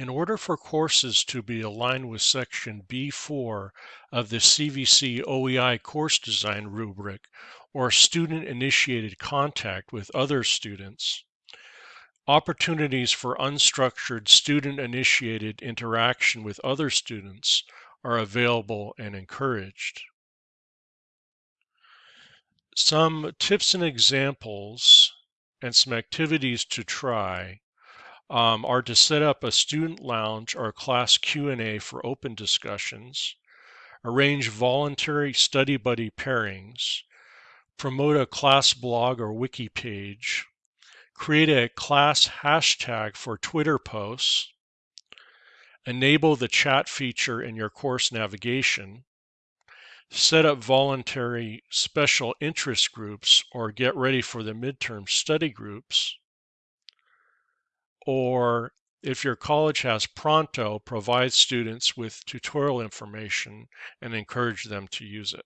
In order for courses to be aligned with Section B4 of the CVC OEI course design rubric, or student initiated contact with other students, opportunities for unstructured student initiated interaction with other students are available and encouraged. Some tips and examples and some activities to try um, are to set up a student lounge or class Q&A for open discussions, arrange voluntary study buddy pairings, promote a class blog or wiki page, create a class hashtag for Twitter posts, enable the chat feature in your course navigation, set up voluntary special interest groups or get ready for the midterm study groups, or if your college has Pronto, provide students with tutorial information and encourage them to use it.